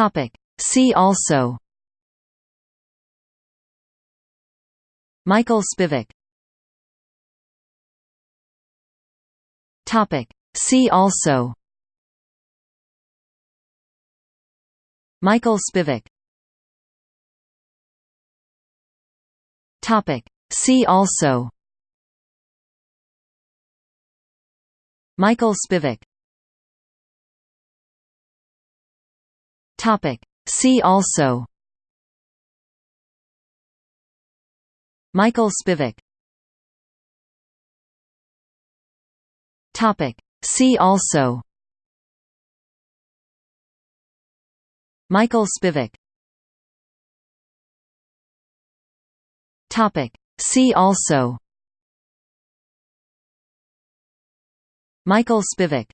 Topic. See also Michael Spivak Topic. See also Michael Spivak Topic. See also Michael Spivak Topic. See also Michael Spivak Topic. See also Michael Spivak Topic. See also Michael Spivak